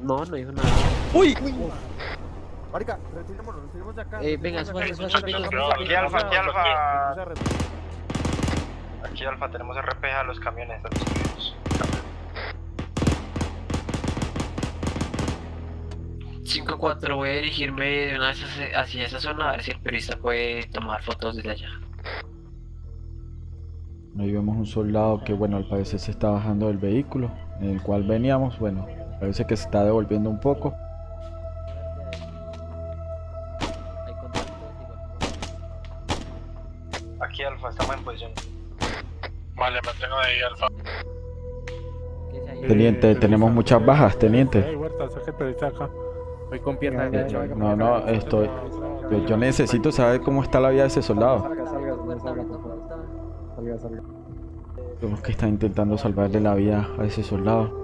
No, no dijo nada. ¡Uy! Marica, retirémonos, retirémonos de acá. Eh, venga, acá. súbase, venga, Aquí Alfa, aquí Alfa. Aquí Alfa, tenemos RP a los camiones. a los camiones. 5-4, voy a dirigirme de una vez hacia- hacia esa zona a ver si el periodista puede tomar fotos desde allá. Ahí vemos un soldado que, bueno, al parecer se está bajando del vehículo en el cual veníamos. Bueno, parece que se está devolviendo un poco. Aquí Alfa, estamos en posición. Vale, mantengo ahí, Alfa. Teniente, tenemos muchas bajas, teniente. Hey, Huerta, saque el periodista acá. Voy con pierna derecha. No, no, estoy. Yo necesito saber cómo está la vida de ese soldado. Puerta, puerta. Vemos que está intentando salvarle la vida a ese soldado.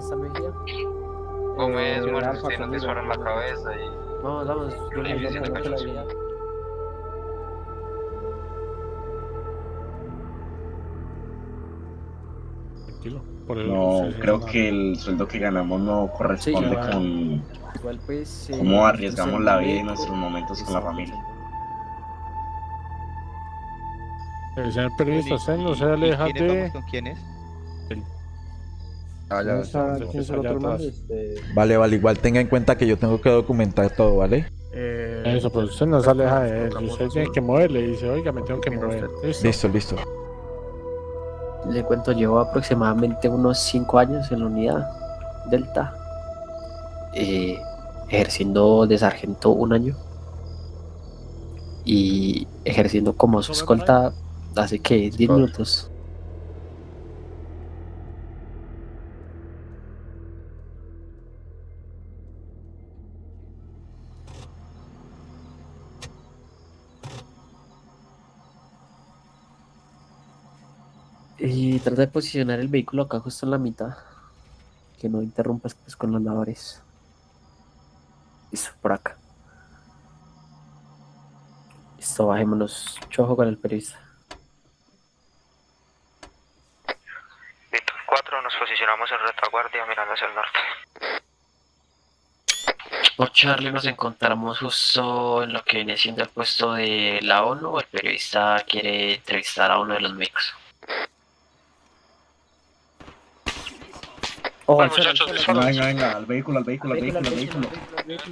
¿Qué tal está Mejía? Gómez, muerto, tiene un disparo en la cabeza y... Vamos, vamos. Yo le de digo cachos. Tranquilo. Por el- No, creo no. que el sueldo que ganamos no corresponde Sí, con Igual pues... eh, cómo arriesgamos la vida y médico. nuestros momentos con la familia. El señor periodista, usted no se aleja de... ¿Con quién es? ¿Quién es el otro man? Vale, vale, igual tenga en cuenta que yo tengo que documentar todo, ¿vale? Eso, pero usted no se aleja de él. Usted tiene que moverle y dice, oiga, me tengo que mover. Listo. Listo, listo. Le cuento, llevo aproximadamente unos 5 años en la unidad Delta, eh, ejerciendo de sargento un año y ejerciendo como su escolta hace que 10 minutos. Y trata de posicionar el vehículo acá justo en la mitad. Que no interrumpas pues con los labores. Listo, por acá. Listo, bajémonos. Chojo con el periodista. Víctor 4, nos posicionamos en retaguardia mirando hacia el norte. Por Charlie nos encontramos justo en lo que viene siendo el puesto de la ONU. El periodista quiere entrevistar a uno de los médicos. Al muchachos, disparo. Venga, venga, al vehículo, al vehículo, al vehículo, al vehículo.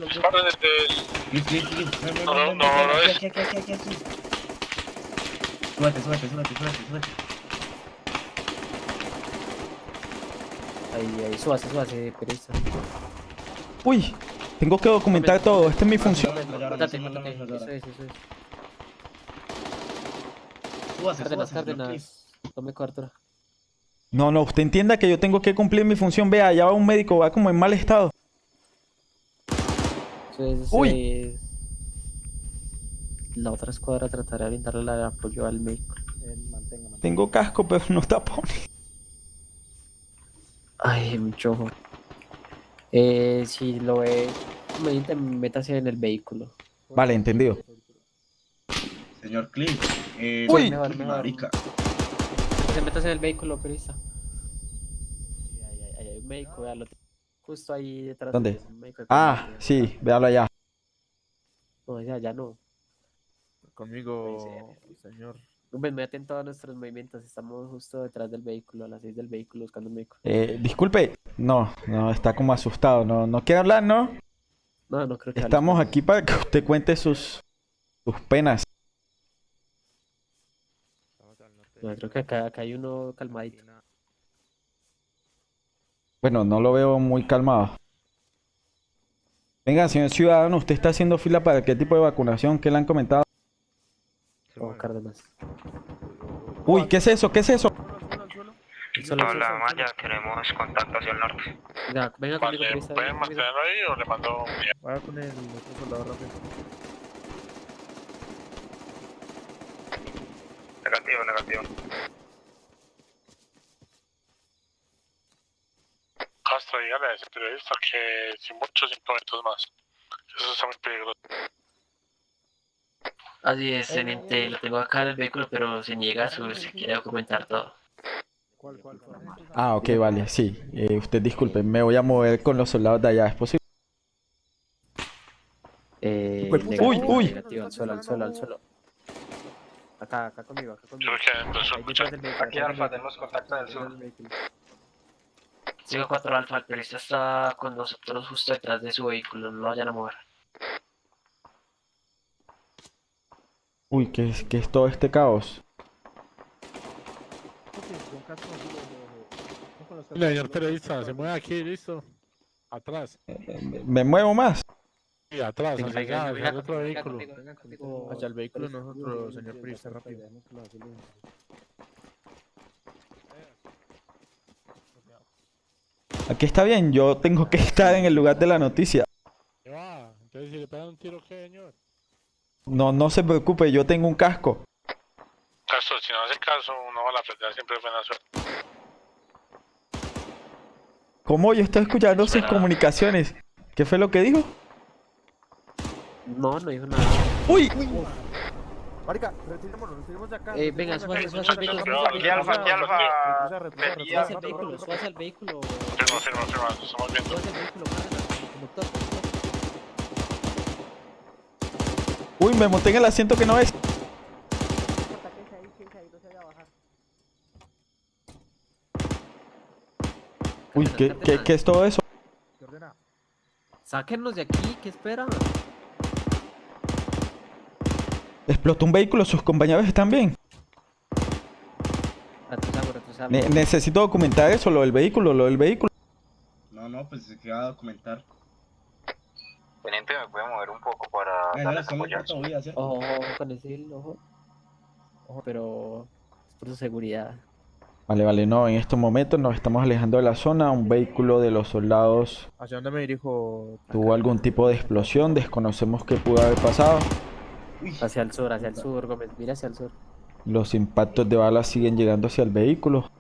Disparo desde el... No, no, no, ven, es-. Súbete, súbete, súbete, súbete, súbete. Ahí, ahí, súbase, súbase, periodista. Uy, tengo que documentar todo. Esta es mi función. Mátate, mátate. Eso es, eso es. Súbase, súbase. Cárdenas. Tome cobertura. No, no, usted entienda que yo tengo que cumplir mi función. Vea, allá va un médico, va como en mal estado. Eso es, eso Uy. es. La otra escuadra tratará de brindarle el apoyo al médico. Tengo casco, pero no tapones. Ay, mucho ojo. Eh, si lo ve, mediante, métase en el vehículo. Vale, entendido. Señor Cliff. Eh, Uy. Mejor, mejor. marica. Se métase en el vehículo, periodista. Ahí, ahí, ahí hay un médico, véalo. Justo ahí detrás. de ¿Dónde? médico Ah, sí, véalo allá. No, ya, ya no. Conmigo, señor. Ven, me atento a nuestros movimientos. Estamos justo detrás del vehículo, a las 6 del vehículo, buscando un médico. Eh, disculpe. No, no, está como asustado. No, no quiere hablar, ¿no? No, no creo que. hable. Estamos aquí para que usted cuente sus, sus penas. No, creo que acá, acá hay uno calmadito. Bueno, no lo veo muy calmado. Venga, señor ciudadano, ¿usted está haciendo fila para qué tipo de vacunación? ¿Qué le han comentado? Oh, Cárdenas. Uy, ¿qué es eso? ¿Qué es eso? Hola Maya, queremos contacto hacia el norte. Venga, venga conmigo. ¿pueden mantenerlo ahí o le mando un día? Vaya con el otro soldado rápido. Negativo, negativo. Castro, dígale a ese periodista que sin muchos minutos más. Eso está muy peligroso. Así es, teniente, lo tengo acá en el vehículo, pero se niega a subir, se quiere documentar todo. Ah, ok, vale, sí. Eh, usted disculpe, me voy a mover con los soldados de allá, ¿es posible? Eh, puta. negativo, Uy, uy. negativo, al suelo, al suelo, al suelo. Acá, acá conmigo, acá conmigo. Aquí Alfa, tenemos vehículo, contacto del sur. del vehículo. 5-4 Alfa, el periodista está con nosotros justo detrás de su vehículo, no lo vayan a mover. Uy, ¿qué es, qué es todo este caos? Señor periodista, se mueve aquí, listo. Atrás. Me- ¿Me muevo más? Sí, atrás, hacia allá, hacia el otro vehículo. Hacia el vehículo nosotros, señor periodista, rápido. Aquí está bien, yo tengo que estar en el lugar de la noticia. ¿Qué va? Entonces, si le pegan un tiro, ¿qué, señor? No, no se preocupe, yo tengo un casco. Castro, si no hace caso, uno va a la pelea siempre es buena suerte. ¿Cómo? Yo estoy escuchando sus comunicaciones. ¿Qué fue lo que dijo? No, no dijo nada. ¡Uy! Marica, retirémonos, retiremos de acá. Eh, venga, súbase, súbase al vehículo, Aquí Alfa, aquí Alfa. Súbase al vehículo, súbase al vehículo. Firma, firma, firma, estamos viendo. Súbase al vehículo, conductor, conductor. ¡Uy! Me monté en el asiento que no es. Uy, ¿qué, qué, qué es todo eso? ¿Qué ordena? Sáquennos de aquí, ¿qué esperan? Explotó un vehículo, sus compañeros están bien. Ne- necesito documentar eso, lo del vehículo, lo del vehículo. No, no, pues se queda a documentar. Teniente, me puede mover un poco para corto vida, ¿cierto? Ojo, con ese, ojo. Ojo, pero es por su seguridad. Vale, vale, no, en estos momentos nos estamos alejando de la zona. Un vehículo de los soldados ¿Hacia dónde me dirijo? tuvo algún tipo de explosión, desconocemos qué pudo haber pasado. Hacia el sur, hacia el sur, Gómez, mira hacia el sur. Los impactos de balas siguen llegando hacia el vehículo.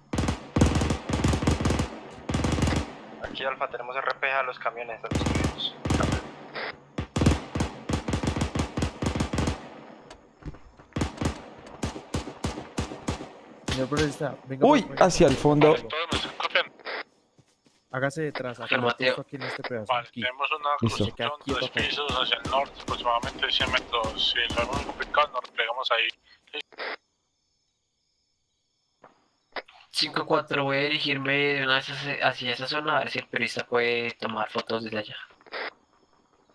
Aquí Alfa, tenemos RPG a los camiones, a los camiones. Uy, hacia el fondo. Vale, todos me copian. Hágase detrás, acá, aquí en este pedazo. Vale, aquí. tenemos una construcción, tres pisos hacia el norte, aproximadamente 100 metros. Si lo vemos complicado, nos replegamos ahí. 5-4, voy a dirigirme de una vez hacia- esa zona a ver si el periodista puede tomar fotos desde allá.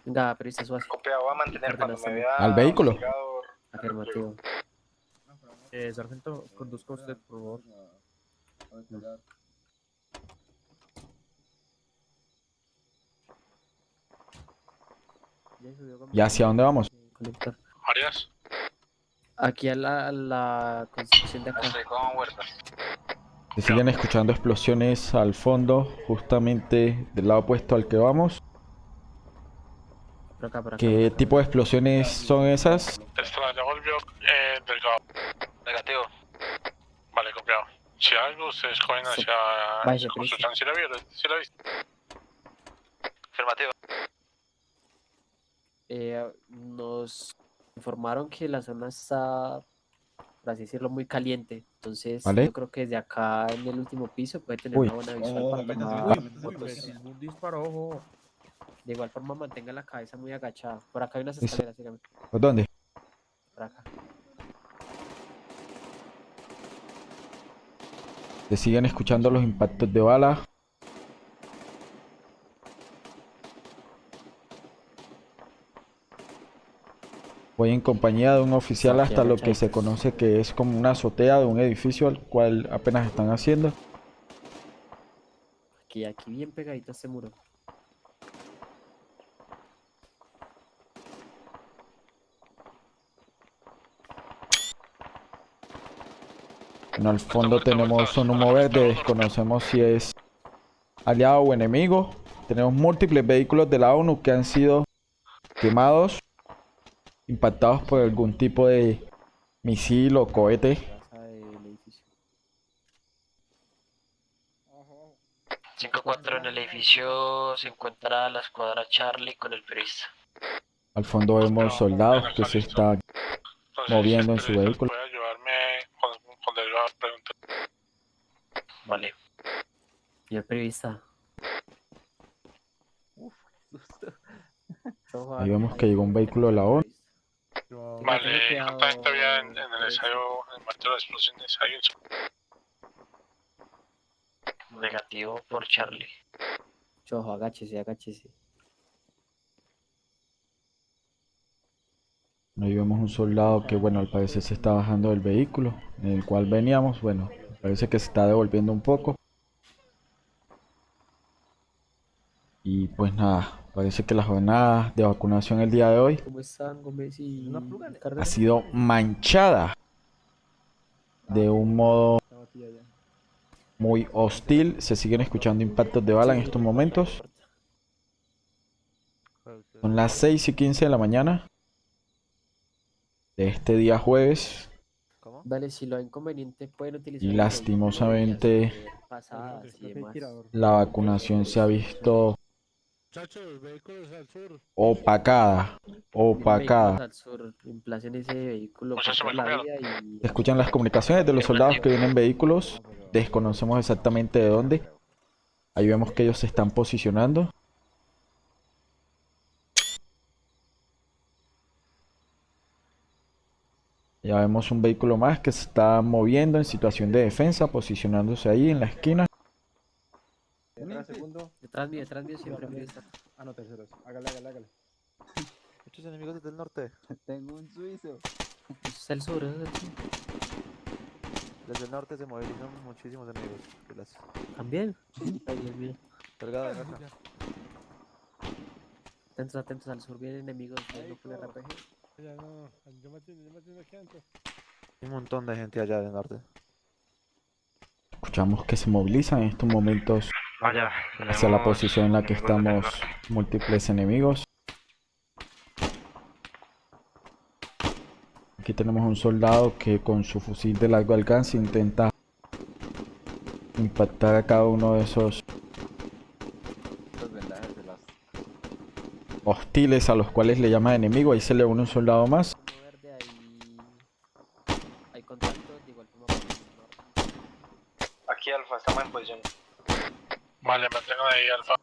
Venga, periodista, súbase. Copiado, voy a mantener cuando me vea. ¿Al vehículo? Afirmativo. Eh, sargento, conduzca usted, por favor. ¿Y hacia dónde vamos? Arias, Aquí a la, la construcción de acá. Estoy con Huerta. Se siguen escuchando explosiones al fondo, justamente del lado opuesto al que vamos. Por acá, por acá. ¿Qué tipo de explosiones son esas? extra, ya volvió eh, delgado. Negativo. Vale, copiado. Si algo, ustedes cogen hacia Vaya, esa construcción. ¿Sí la vieron? ¿Sí la viste? Afirmativo. Eh, nos informaron que la zona está, por así decirlo, muy caliente. Entonces, Vale. yo creo que desde acá en el último piso puede tener Uy. una buena visual para métase, tomar métase, métase, fotos. métase. Un disparo, ojo. De igual forma, mantenga la cabeza muy agachada. Por acá hay unas escaleras, sígame. ¿Por dónde? Por acá. Se siguen escuchando los impactos de bala. Voy en compañía de un oficial hasta lo que se conoce que es como una azotea de un edificio al cual apenas están haciendo. Aquí, aquí bien pegadito a este muro. Bueno, al fondo tenemos un humo verde, desconocemos si es aliado o enemigo. Tenemos múltiples vehículos de la ONU que han sido quemados, impactados por algún tipo de misil o cohete. Edificio. 5-4, en el edificio se encuentra la escuadra Charlie con el periodista. Al fondo vemos soldados que se están Entonces, Moviendo en su el vehículo. Puede ayudarme con, con delgado, pregunta. Vale. Señor periodista. Ahí vemos que llegó un vehículo de la ONU. Vale, contacto había en, en el ensayo, en el momento de la explosión de ensayo. Negativo por Charlie. Chojo, agáchese, agáchese. Ahí vemos un soldado que, bueno, al parecer se está bajando del vehículo en el cual veníamos. Bueno, parece que se está devolviendo un poco. Y pues nada, parece que la jornada de vacunación el día de hoy ¿Cómo están, Gómez y ha sido manchada de un modo muy hostil. Se siguen escuchando impactos de bala en estos momentos. Son las 6 y 15 de la mañana de este día jueves. Dale, si lo inconveniente pueden utilizar. Y lastimosamente vehículo de pasadas y demás. la vacunación se ha visto Muchachos, vehículos al sur. opacada, opacada. Al sur, ese vehículo la y Se escuchan las comunicaciones de los soldados que vienen en vehículos. Desconocemos exactamente de dónde. Ahí vemos que ellos se están posicionando. Ya vemos un vehículo más que se está moviendo en situación de defensa, posicionándose ahí en la esquina. Detrás mío, detrás mío siempre periodista. Ah, no, terceros. Hágale, hágale, hágale. Muchos enemigos desde el norte. Tengo un suizo. Es el sur, es el sur. Desde el norte se movilizan muchísimos enemigos. Pilas. ¿También? Ay, Dios mío. Cargada de acá. Atentos, atentos, al sur vienen enemigos viendo con RPG. Ya no, yo me atiendo, yo me atiendo aquí antes. Hay un montón de gente allá del norte. Escuchamos que se movilizan en estos momentos Hacia la posición en la que estamos múltiples enemigos. Aquí tenemos un soldado que con su fusil de largo alcance intenta impactar a cada uno de esos hostiles a los cuales le llama enemigo. Ahí se le une un soldado más. Verde, hay, hay contactos de igual forma por el norte. Aquí Alfa, estamos en posición. Vale, mantengan ahí, Alfa.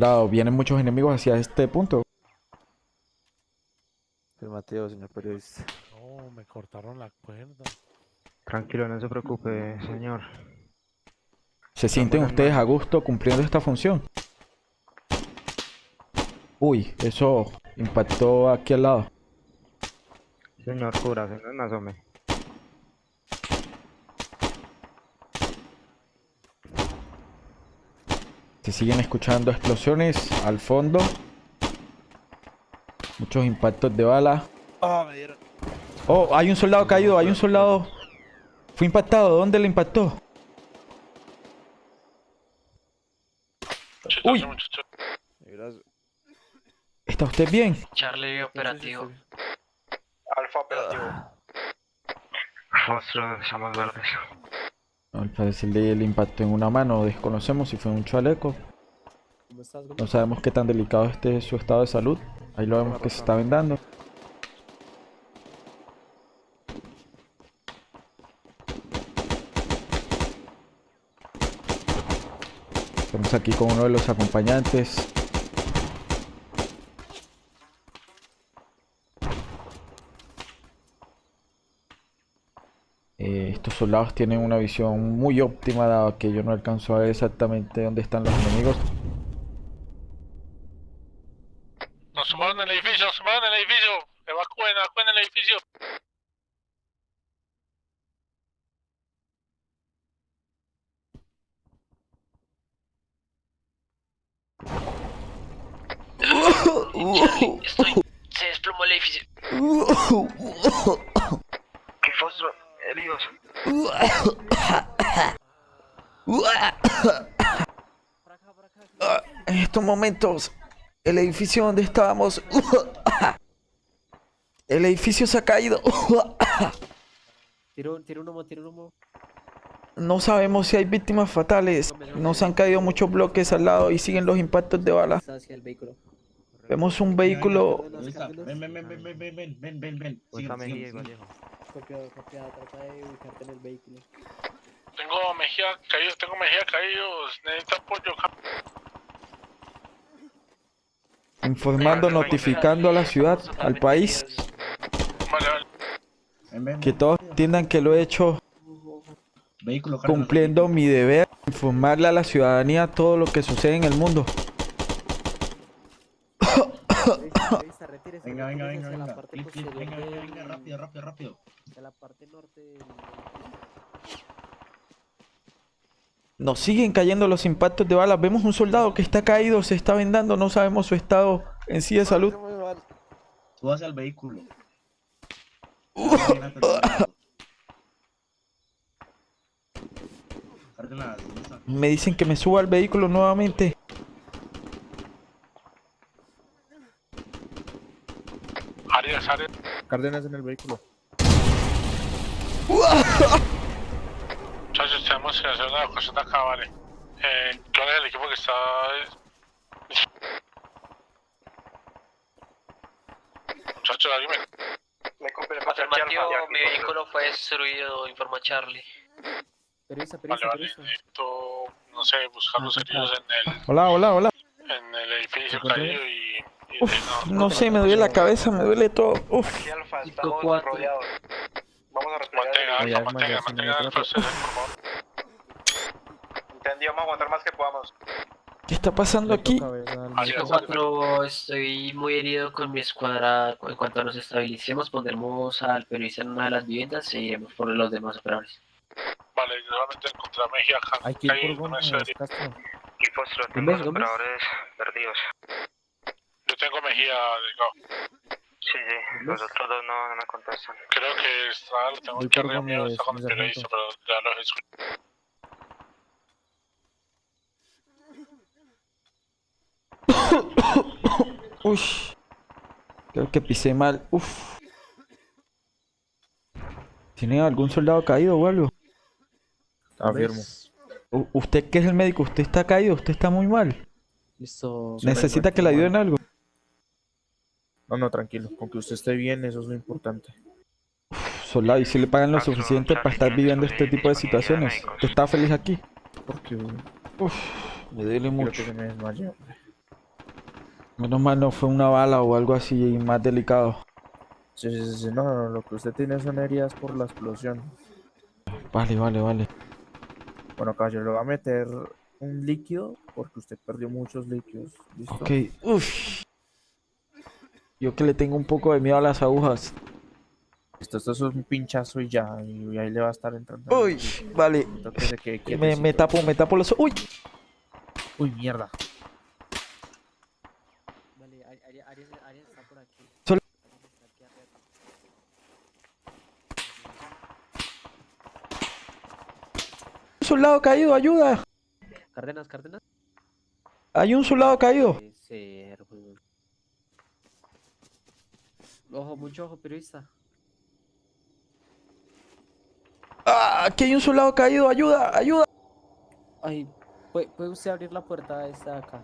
Soldado, vienen muchos enemigos hacia este punto. Afirmativo, señor periodista. No, me cortaron la cuerda. Tranquilo, no se preocupe, señor. ¿Se sienten ustedes a gusto cumpliendo esta función? Uy, eso impactó aquí al lado. Señor cura, señor, no asome. Se siguen escuchando explosiones al fondo. Muchos impactos de bala. Ah. Oh, hay un soldado caído, hay un soldado. Fue impactado, ¿dónde le impactó? Uy. ¿Está usted bien? Charlie operativo. Alfa operativo. Rostro, estamos verdes. Al parecer le, le impactó en una mano. Desconocemos si fue un chaleco. No sabemos qué tan delicado esté su estado de salud. Ahí lo vemos que se está vendando. Estamos aquí con uno de los acompañantes. Soldados tienen una visión muy óptima dado que yo no alcanzo a ver exactamente dónde están los enemigos. Nos sumaron en el edificio, nos sumaron en el edificio. Evacúen, evacúen el edificio. Charlie, estoy. Se desplomó el edificio. ¿Qué fósforo? Heridos. En estos momentos, el edificio donde estábamos... El edificio se ha caído. Tiro, tiro un humo, tiro un humo. No sabemos si hay víctimas fatales. Nos han caído muchos bloques al lado y siguen los impactos de bala. Vemos un vehículo... Ven, ven, ven, ven, ven, ven, ven, ven, ven. Copiado, copiado, trata de ubicarte en el vehículo. Tengo Mejía caídos, tengo Mejía caídos. Necesito apoyo. Informando, notificando a la ciudad, al país, que todos entiendan que lo he hecho cumpliendo mi deber, informarle a la ciudadanía todo lo que sucede en el mundo. Venga, venga, venga, venga. venga, venga, rápido, rápido, rápido. hacia la parte norte. Nos siguen cayendo los impactos de balas. Vemos un soldado que está caído, se está vendando, no sabemos su estado en sí de salud. Súbase al vehículo. Me dicen que me suba al vehículo nuevamente. Cárdenas en el vehículo. Muchachos, tenemos que hacer una evacuación de acá, vale. Eh, ¿Cuál es el equipo que está...? Muchachos, alguien me... Me cumple el Afirmativo, mi vehículo fue destruido, informa Charlie. Periodista, Vale, periodista, vale. Necesito, no sé, buscar los heridos en el, Hola, hola, hola. en el edificio ¿Se encuentra caído y... y Uf, no, no sé, me duele la cabeza, me duele todo. Uf. Aquí Alfa, estamos rodeados. Vamos a respirar. Mantenga, mantenga, atrapó. ustedes, por favor. Entendido, vamos a aguantar más que podamos. ¿Qué está pasando aquí? 4, estoy muy herido con mi escuadra. En cuanto nos estabilicemos, pondremos al periodista en una de las viviendas y iremos por los demás operadores. Vale, yo solamente encontré a Mejía. Hay que ir por Gómez, sé. Castro. Y postro, tengo Gómez, los operadores perdidos. Yo tengo Mejía, delgado. Sí, sí, los otros dos no, no me contestan. Creo que está, lo tengo Voy que Gómez, está con el mi periodista, pero ya los escucho. Uy. Creo que pisé mal. Uf. ¿Tiene algún soldado caído o algo? Afirmo. U- usted que es el médico, usted está caído, usted está muy mal. Listo. Necesita que le ayuden algo. No, no, tranquilo. Con que usted esté bien, eso es lo importante. Soldado, y si le pagan lo suficiente para estar viviendo este tipo de situaciones. ¿Usted está feliz aquí? Porque Uf, me duele mucho. que me. Menos mal no fue una bala o algo así más delicado. Sí, sí, sí, no, no, no, lo que usted tiene son heridas por la explosión. Vale, vale, vale. Bueno, caballero, le va a meter un líquido porque usted perdió muchos líquidos. ¿Listo? Ok, uff. Yo que le tengo un poco de miedo a las agujas. Esto es un pinchazo y ya, y ahí le va a estar entrando. Uy, vale. Que Me, tapo, me tapo los... Uy. Uy, mierda. Vale, Ari- Ari- Arias, Arias está por aquí. Sol- Arias está aquí arriba. Un soldado caído, ayuda. Cárdenas, Cárdenas. Hay un soldado caído. Weón. Ojo, mucho ojo, periodista. Ah, aquí hay un soldado caído, ayuda, ayuda. Ay, ¿puede, puede usted abrir la puerta esta de acá?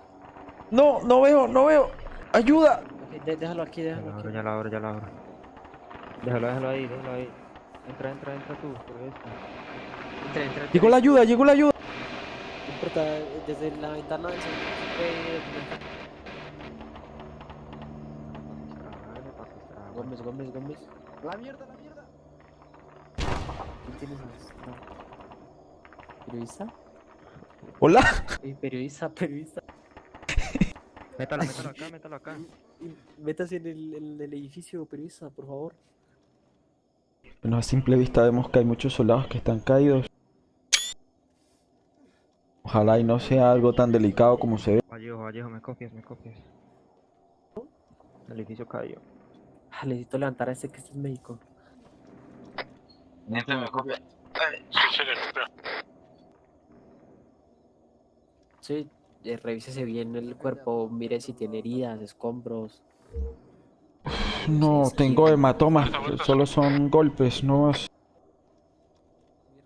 No, no veo, no veo. Ayuda. Ok, de- déjalo aquí, Ya déjalo la aquí. abro, ya la abro, ya la abro. Déjalo, déjalo ahí, déjalo ahí. Entra, entra, entra tú, por esto. Entra, entra, Llegó la ayuda, llegó la ayuda. No importa, desde la ventana del segundo Gómez, Gómez, Gómez. ¡La mierda, la mierda! ¿Quién tienes a- ¿Periodista? Hola. Eh, periodista, periodista. Métalo, métalo acá, métalo acá. Métase en el, en el edificio, periodista, por favor. Bueno, a simple vista vemos que hay muchos soldados que están caídos. Ojalá y no sea algo tan delicado como se ve. Vallejo, Vallejo, me copias, me copias. El edificio cayó. Ah, necesito levantar a este que este es médico. Sí, sí, le cumplió. Sí, eh, revísese bien el cuerpo, mire si tiene heridas, escombros. No, tengo hematomas, solo son golpes, no es...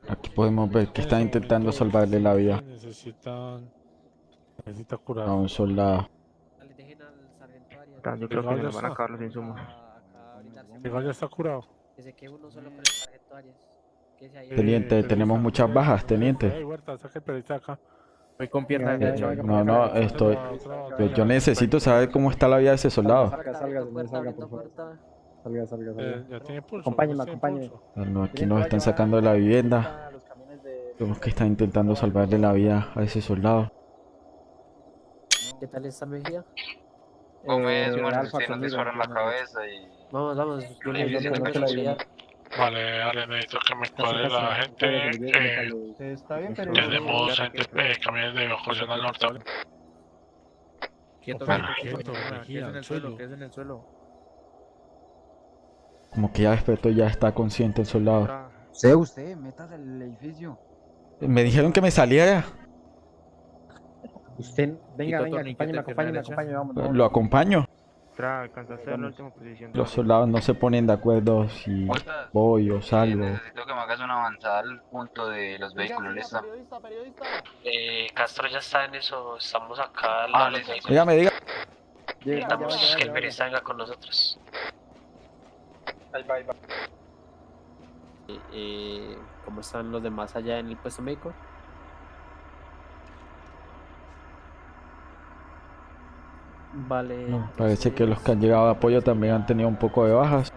Aquí podemos ver que están intentando salvarle la vida Necesitan. Necesita a curar. un soldado. Yo creo que nos van a acabar los insumos. Igual ya está curado. Que se quede uno solo con el sargento Arias. Teniente, tenemos muchas bajas, teniente. Ey, Huerta, saca el periodista acá. Voy con pierna derecha. No, no, estoy... yo necesito saber cómo está la vida de ese soldado. Salga, salga, salga, por favor. Salga, salga, salga. Ya tiene pulso. Acompáñeme, tiene acompáñeme. pulso. Ah, No, aquí nos están sacando de la vivienda. Vemos que están intentando salvarle la vida a ese soldado. ¿Qué tal está Mejía? Gómez, Eh, muerto, disparo en la cabeza y... Vamos, vamos. Yo le Sí, yo sí, seguridad. Vale, dale, necesito que me cuadre la gente. eh, Está bien, pero... tenemos gente, eh, camiones de evacuación al norte. Quieto, quieto, quieto. En el suelo, suelo. quédese en el suelo. Como que ya despertó, ya está consciente el soldado. Sé usted, metas al edificio. Me dijeron que me saliera. Usted, venga, venga, derecha. acompáñeme, vamos. vamos. Lo acompaño. Tra, alcanzaste a la última posición. Los soldados no se ponen de acuerdo si voy o salgo. Necesito que me hagas una avanzada al punto de los vehículos, ¿listo? Eh, Castro ya está en eso, estamos acá al Ah, lado de los listo. vehículos. Dígame, diga. Necesitamos que el periodista venga con nosotros. Eh, eh, ¿Cómo están los demás allá en el puesto médico? Vale. No, parece que los que han llegado de apoyo también han tenido un poco de bajas.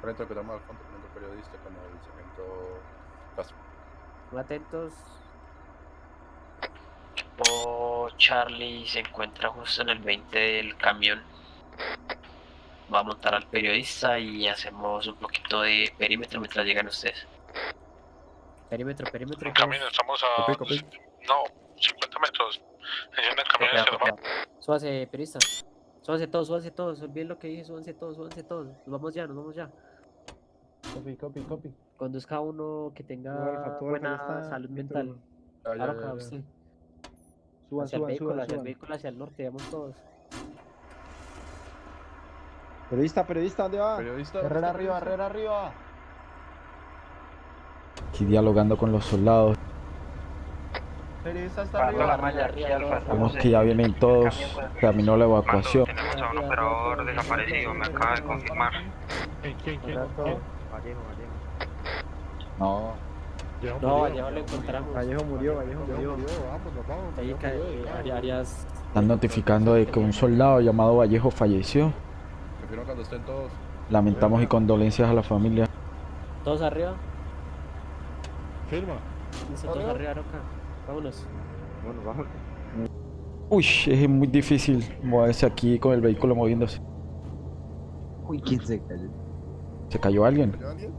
Frente al al fondo, teniendo periodista con el sargento Castro. Muy atentos. Equipo Charlie se encuentra justo en el 20 del camión. Va a montar al periodista y hacemos un poquito de perímetro mientras llegan ustedes. Perímetro, perímetro. En camino, estamos a... Copy, copy. No, 50 metros. El Súbase, periodista. Súbanse todos, súbanse todos. Olviden lo que dije, súbanse todos, súbanse todos. Nos vamos ya, nos vamos ya. Copy, copy, copy. Conduzca uno que tenga buena está salud mental. Ah, ya, Ahora usted. Suban, Hacia el suban, vehículo, suban, hacia el vehículo, hacia el norte, vamos todos. Periodista, periodista, ¿dónde va? Periodista. Herrera ¿está arriba? Herrera arriba. Aquí dialogando con los soldados. Arriba. Vemos que ya vienen todos. Terminó la evacuación. Tenemos a un operador desaparecido, me acaba de confirmar. ¿Quién, quién, quién? quién? Vallejo, Vallejo. No. Vallejo No, murió. allá lo encontramos. Vallejo murió, Vallejo Vallejo murió. Ahí Vallejo eh. Arias. Están notificando de que un soldado llamado Vallejo falleció. Prefiero cuando estén todos. Lamentamos y condolencias a la familia. Todos arriba. Firma. Todos arriba, Roca. Vámonos. Bueno, vamos. Uy, es muy difícil moverse aquí con el vehículo moviéndose. Uy, ¿quién se cayó? ¿Se cayó alguien? ¿Cayó alguien?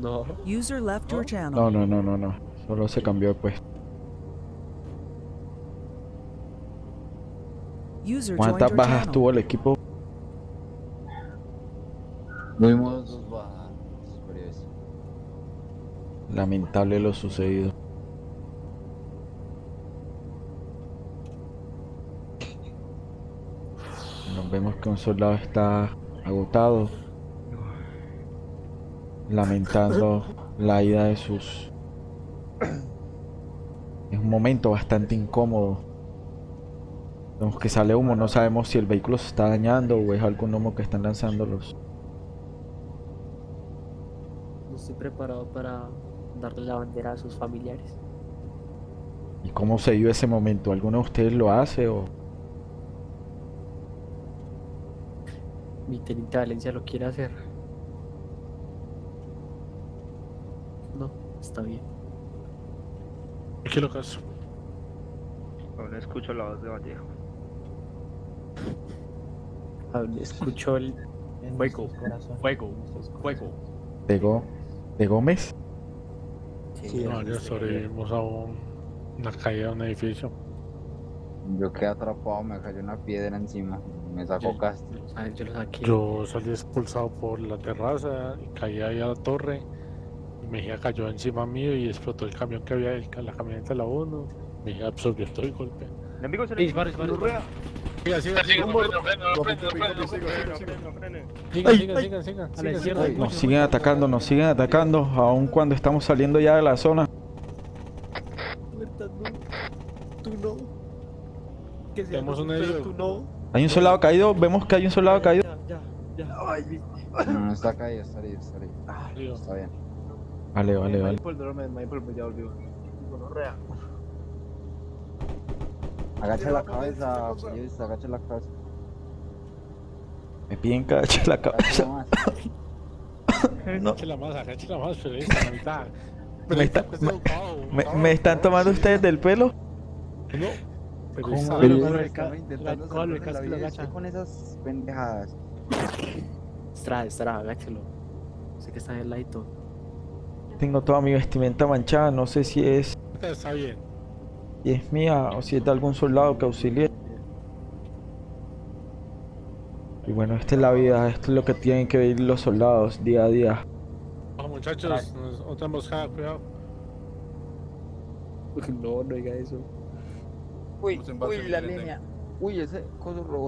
No. User left your channel. No, no, no, no, no. Solo se cambió de puesto. User joined ¿Cuántas bajas tuvo el equipo? Tuvimos dos bajas, periodista. Lamentable lo sucedido. Nos vemos que un soldado está agotado, lamentando la ida de sus... Es un momento bastante incómodo. Vemos que sale humo, no sabemos si el vehículo se está dañando o es algún humo que están lanzando los... No estoy preparado para darle la bandera a sus familiares. ¿Y cómo se dio ese momento? ¿Alguno de ustedes lo hace o...? Mi teniente Valencia lo quiere hacer. No, está bien. ¿Qué lo caso? Aún escucho la voz de Vallejo. Aún Escucho el fuego, fuego, fuego. ¿De, Go- de Gómez? No, ya sobrevivimos a un- una caída de un edificio. Yo quedé atrapado, me cayó una piedra encima. Me sacó Castro. Yo. Yo salí expulsado por la terraza y caí ahí a la torre. Y Mejía cayó encima mío y explotó el camión que había, el- la camioneta de la 1. Mejía absorbió todo el golpe. Enemigo se dispara, dispara. Siga, siga, siga. Sigan, sigan, sigan, sigan. A la sigan, izquierda. sigan. Nos siguen atacando, nos siguen atacando, aun cuando estamos saliendo ya de la zona. Tú no. Que Tenemos un herido. tú no. Hay un soldado caído, vemos que hay un soldado caído. Ya, ya, No, no está caído, está herido, está herido. Ah, está bien. Vale, vale, vale. Por el me por ya volvió. Gonorrea. Agacha la cabeza, periodista, agacha la cabeza. Me piden que agache la cabeza. No. Échela más, échela más, periodista, la mitad. Me, está- Periodista, me- me- me están tomando ustedes del pelo? No. Periodista, ¿Cómo pero le con van el a ca- estar intentando la- con la esas pendejadas? Estrada, estrada, agáchelo. Sé que está en el ladito. Tengo toda mi vestimenta manchada, no sé si es, Está bien. Si es mía o si es de algún soldado que auxilie. Y bueno, esta es la vida, esto es lo que tienen que vivir los soldados día a día. Vamos, muchachos, otra emboscada, cuidado. No, no diga eso. Uy, uy, la línea. Uy, ese coso robó